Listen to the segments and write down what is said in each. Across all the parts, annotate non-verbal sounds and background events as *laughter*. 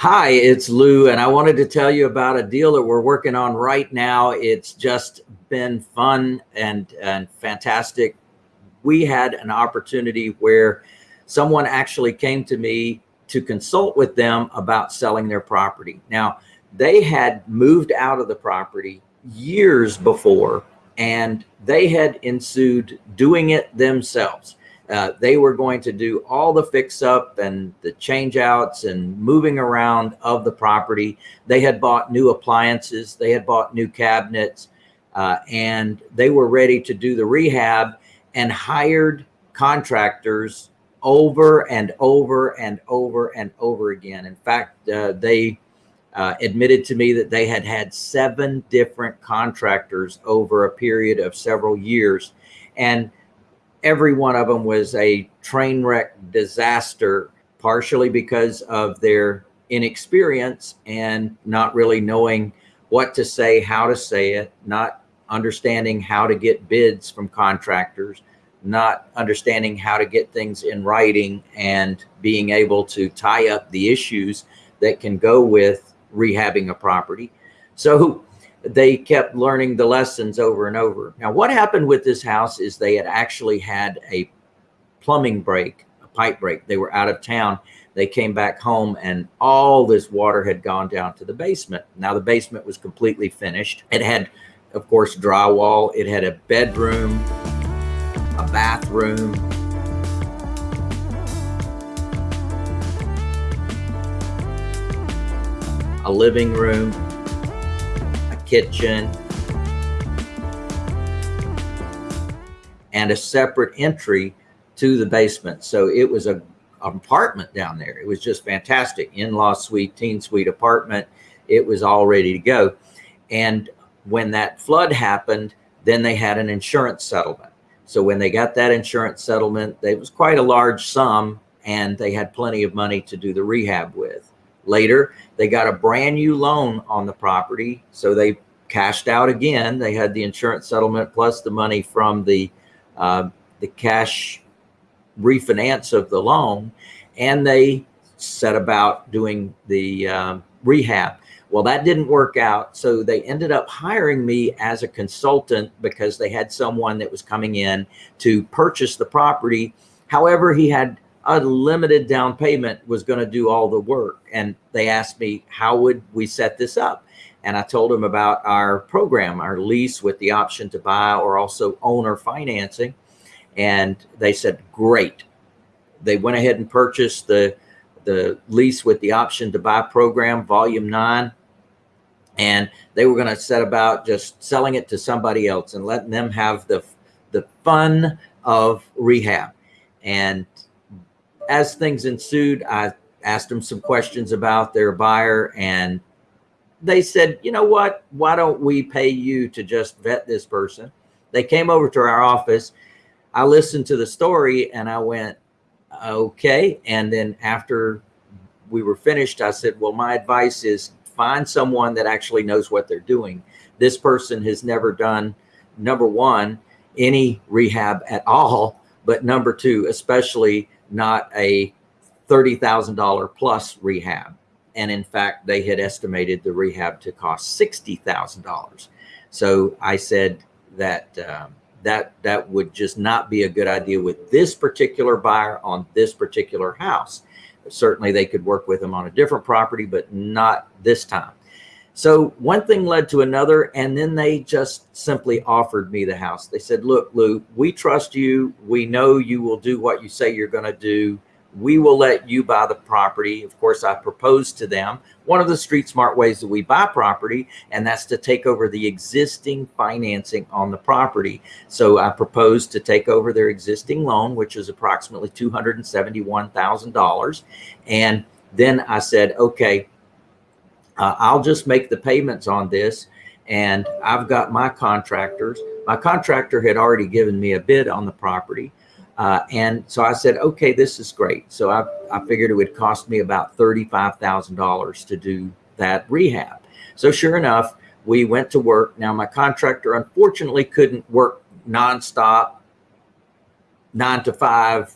Hi, it's Lou, and I wanted to tell you about a deal that we're working on right now. It's just been fun and, and fantastic. We had an opportunity where someone actually came to me to consult with them about selling their property. Now, they had moved out of the property years before, and they had ensued doing it themselves. Uh, they were going to do all the fix up and the change outs and moving around of the property. They had bought new appliances. They had bought new cabinets uh, and they were ready to do the rehab and hired contractors over and over and over and over again. In fact, uh, they uh, admitted to me that they had had seven different contractors over a period of several years. And every one of them was a train wreck disaster, partially because of their inexperience and not really knowing what to say, how to say it, not understanding how to get bids from contractors, not understanding how to get things in writing and being able to tie up the issues that can go with rehabbing a property. So they kept learning the lessons over and over. Now, what happened with this house is they had actually had a plumbing break, a pipe break. They were out of town. They came back home and all this water had gone down to the basement. Now the basement was completely finished. It had, of course, drywall. It had a bedroom, a bathroom, a living room, kitchen, and a separate entry to the basement. So it was a apartment down there. It was just fantastic. In-law suite, teen suite apartment. It was all ready to go. And when that flood happened, then they had an insurance settlement. So when they got that insurance settlement, it was quite a large sum and they had plenty of money to do the rehab with. Later, they got a brand new loan on the property. So they cashed out again. They had the insurance settlement plus the money from the, uh, the cash refinance of the loan. And they set about doing the um, rehab. Well, that didn't work out. So they ended up hiring me as a consultant because they had someone that was coming in to purchase the property. However, he had a limited down payment was going to do all the work. And they asked me, how would we set this up? And I told them about our program, our lease with the option to buy or also owner financing. And they said, great. They went ahead and purchased the, the lease with the option to buy program, volume nine. And they were going to set about just selling it to somebody else and letting them have the, the fun of rehab. And as things ensued, I asked them some questions about their buyer and they said, you know what, why don't we pay you to just vet this person? They came over to our office. I listened to the story and I went, okay. And then after we were finished, I said, well, my advice is find someone that actually knows what they're doing. This person has never done, number one, any rehab at all, but number two, especially not a $30,000 plus rehab. And in fact, they had estimated the rehab to cost $60,000. So I said that um, that that would just not be a good idea with this particular buyer on this particular house. Certainly they could work with them on a different property, but not this time. So one thing led to another, and then they just simply offered me the house. They said, look, Lou, we trust you. We know you will do what you say you're going to do we will let you buy the property. Of course, I proposed to them one of the street smart ways that we buy property, and that's to take over the existing financing on the property. So I proposed to take over their existing loan, which is approximately $271,000. And then I said, okay, uh, I'll just make the payments on this. And I've got my contractors. My contractor had already given me a bid on the property. Uh, and so I said, okay, this is great. So I, I figured it would cost me about $35,000 to do that rehab. So sure enough, we went to work. Now my contractor unfortunately couldn't work nonstop, nine to five,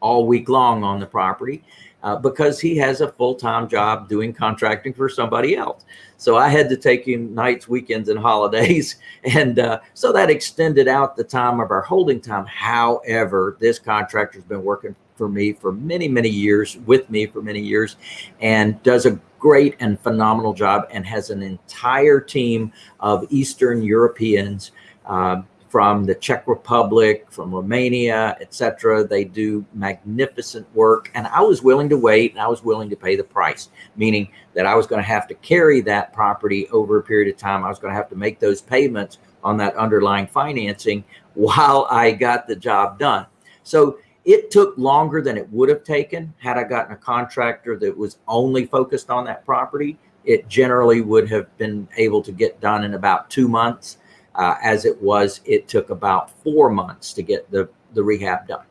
all week long on the property uh, because he has a full-time job doing contracting for somebody else. So I had to take him nights, weekends, and *laughs* holidays. And uh, so that extended out the time of our holding time. However, this contractor's been working for me for many, many years, with me for many years, and does a great and phenomenal job and has an entire team of Eastern Europeans uh, from the Czech Republic, from Romania, etc. They do magnificent work. And I was willing to wait and I was willing to pay the price, meaning that I was going to have to carry that property over a period of time. I was going to have to make those payments on that underlying financing while I got the job done. So it took longer than it would have taken had I gotten a contractor that was only focused on that property. It generally would have been able to get done in about two months uh, as it was, it took about four months to get the, the rehab done.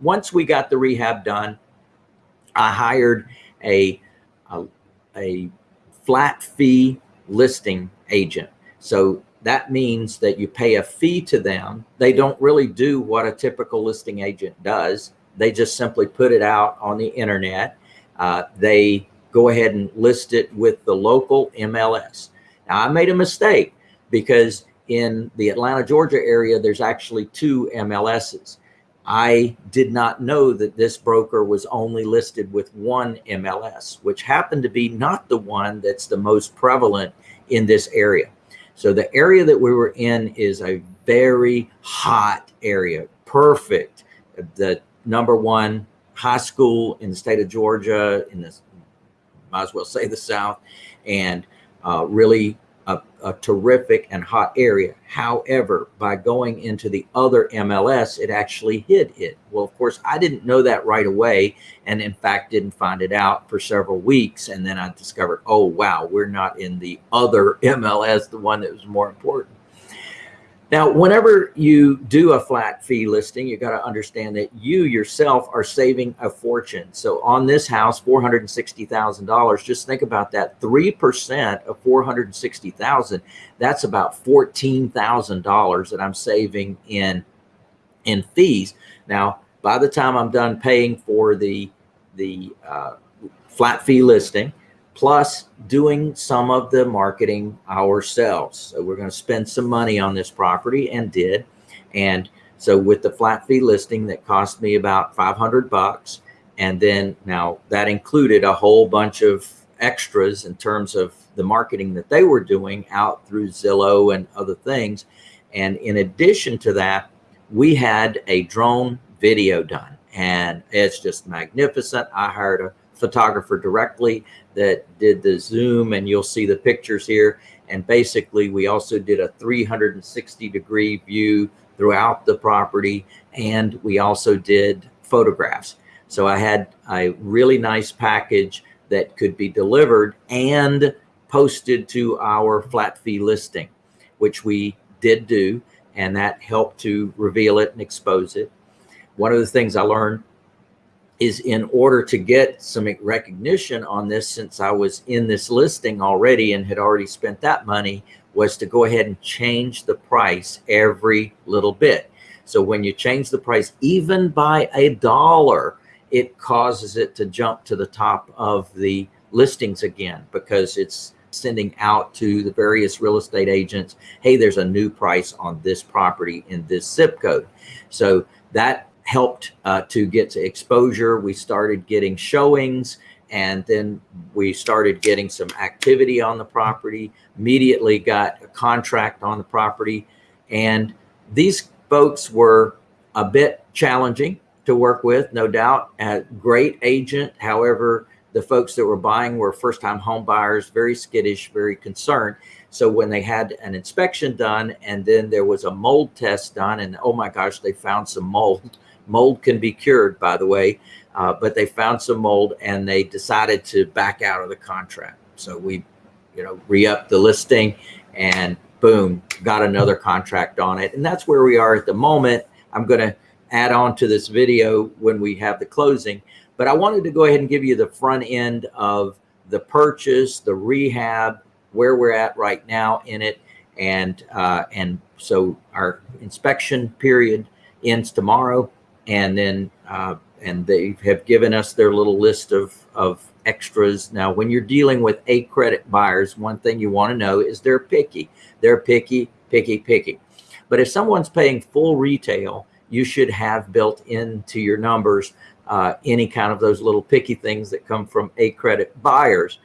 Once we got the rehab done, I hired a, a, a flat fee listing agent. So that means that you pay a fee to them. They don't really do what a typical listing agent does. They just simply put it out on the internet. Uh, they go ahead and list it with the local MLS. Now I made a mistake because in the Atlanta, Georgia area, there's actually two MLSs. I did not know that this broker was only listed with one MLS, which happened to be not the one that's the most prevalent in this area. So the area that we were in is a very hot area, perfect. The number one high school in the state of Georgia, in this, might as well say the South, and uh, really a, a, terrific and hot area. However, by going into the other MLS, it actually hid it. Well, of course, I didn't know that right away. And in fact, didn't find it out for several weeks. And then I discovered, oh, wow, we're not in the other *laughs* MLS, the one that was more important. Now, whenever you do a flat fee listing, you got to understand that you yourself are saving a fortune. So on this house, $460,000, just think about that. 3% of 460,000, that's about $14,000 that I'm saving in, in fees. Now, by the time I'm done paying for the, the uh, flat fee listing, plus doing some of the marketing ourselves. So we're going to spend some money on this property and did. And so with the flat fee listing that cost me about 500 bucks. And then now that included a whole bunch of extras in terms of the marketing that they were doing out through Zillow and other things. And in addition to that, we had a drone video done and it's just magnificent. I hired a photographer directly that did the zoom and you'll see the pictures here. And basically we also did a 360 degree view throughout the property. And we also did photographs. So I had a really nice package that could be delivered and posted to our flat fee listing, which we did do. And that helped to reveal it and expose it. One of the things I learned is in order to get some recognition on this, since I was in this listing already and had already spent that money, was to go ahead and change the price every little bit. So when you change the price, even by a dollar, it causes it to jump to the top of the listings again because it's sending out to the various real estate agents, hey, there's a new price on this property in this zip code. So that helped uh, to get to exposure. We started getting showings and then we started getting some activity on the property, immediately got a contract on the property. And these folks were a bit challenging to work with, no doubt. A great agent. However, the folks that were buying were first time home buyers, very skittish, very concerned. So when they had an inspection done and then there was a mold test done and oh my gosh, they found some mold Mold can be cured, by the way, uh, but they found some mold and they decided to back out of the contract. So we, you know, re-up the listing and boom, got another contract on it. And that's where we are at the moment. I'm going to add on to this video when we have the closing, but I wanted to go ahead and give you the front end of the purchase, the rehab, where we're at right now in it. And, uh, and so our inspection period ends tomorrow and then uh, and they have given us their little list of of extras. Now, when you're dealing with A credit buyers, one thing you want to know is they're picky. They're picky, picky, picky. But if someone's paying full retail, you should have built into your numbers uh, any kind of those little picky things that come from A credit buyers.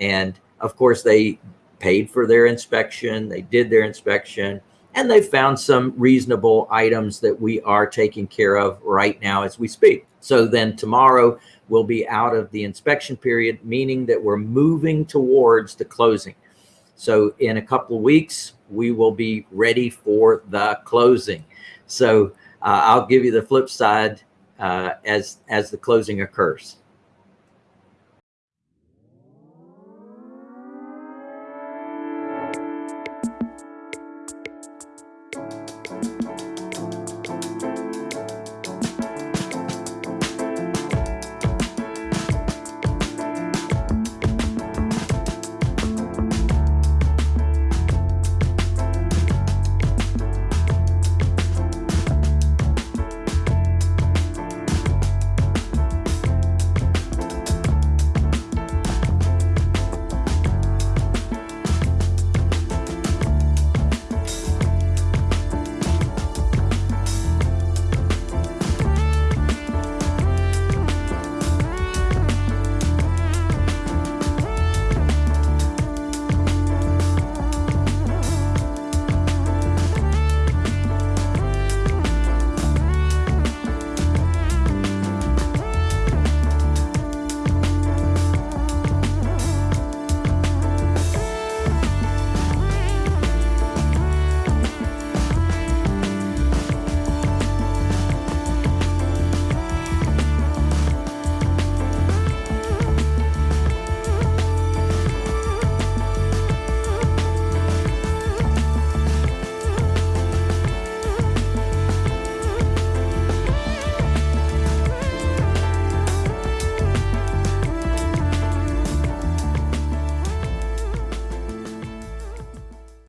And of course, they paid for their inspection, they did their inspection, and they found some reasonable items that we are taking care of right now as we speak. So then tomorrow we'll be out of the inspection period, meaning that we're moving towards the closing. So in a couple of weeks, we will be ready for the closing. So uh, I'll give you the flip side uh, as as the closing occurs.